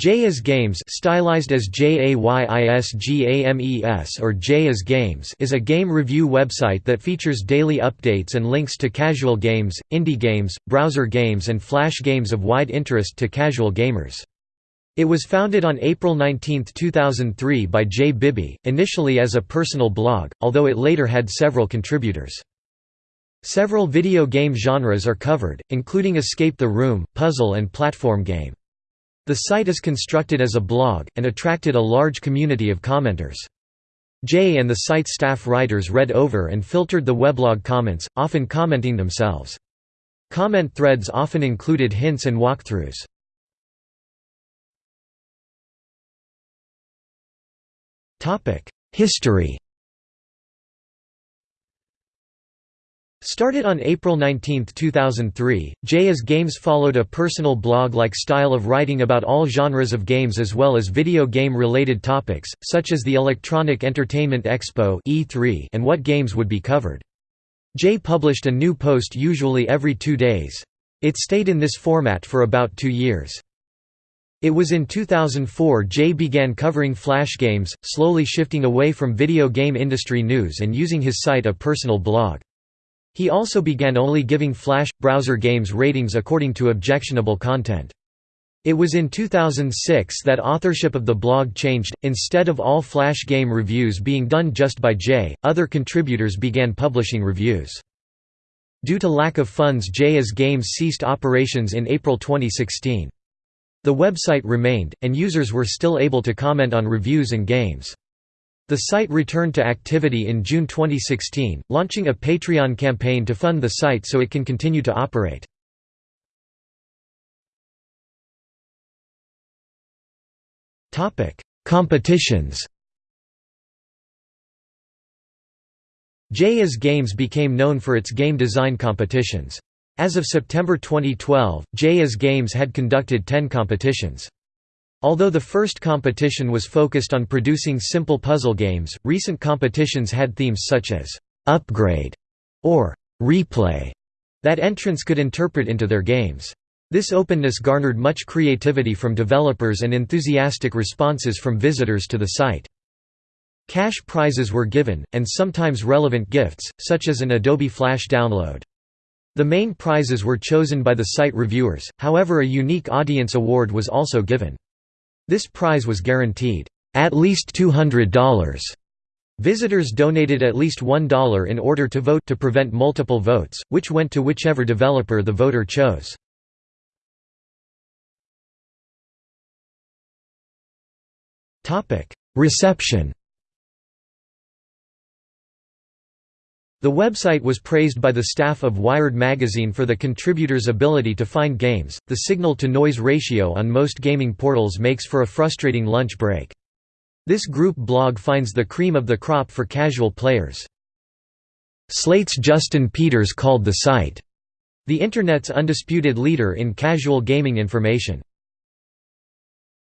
Jay is Games stylized as J-A-Y-I-S-G-A-M-E-S or Jay is Games is a game review website that features daily updates and links to casual games, indie games, browser games and flash games of wide interest to casual gamers. It was founded on April 19, 2003 by Jay Bibby, initially as a personal blog, although it later had several contributors. Several video game genres are covered, including Escape the Room, puzzle and platform game. The site is constructed as a blog, and attracted a large community of commenters. Jay and the site's staff writers read over and filtered the weblog comments, often commenting themselves. Comment threads often included hints and walkthroughs. History Started on April 19, 2003, Jay is Games followed a personal blog-like style of writing about all genres of games as well as video game-related topics, such as the Electronic Entertainment Expo E3 and what games would be covered. Jay published a new post usually every two days. It stayed in this format for about two years. It was in 2004 Jay began covering flash games, slowly shifting away from video game industry news and using his site a personal blog. He also began only giving Flash browser games ratings according to objectionable content. It was in 2006 that authorship of the blog changed, instead of all Flash game reviews being done just by Jay, other contributors began publishing reviews. Due to lack of funds Jay's Games ceased operations in April 2016. The website remained, and users were still able to comment on reviews and games. The site returned to activity in June 2016, launching a Patreon campaign to fund the site so it can continue to operate. Competitions Jay is Games became known for its game design competitions. As of September 2012, Jay is Games had conducted 10 competitions. Although the first competition was focused on producing simple puzzle games, recent competitions had themes such as «upgrade» or «replay» that entrants could interpret into their games. This openness garnered much creativity from developers and enthusiastic responses from visitors to the site. Cash prizes were given, and sometimes relevant gifts, such as an Adobe Flash download. The main prizes were chosen by the site reviewers, however a unique audience award was also given. This prize was guaranteed, "...at least $200." Visitors donated at least $1 in order to vote to prevent multiple votes, which went to whichever developer the voter chose. Reception The website was praised by the staff of Wired magazine for the contributors' ability to find games. The signal to noise ratio on most gaming portals makes for a frustrating lunch break. This group blog finds the cream of the crop for casual players. Slate's Justin Peters called the site, the Internet's undisputed leader in casual gaming information.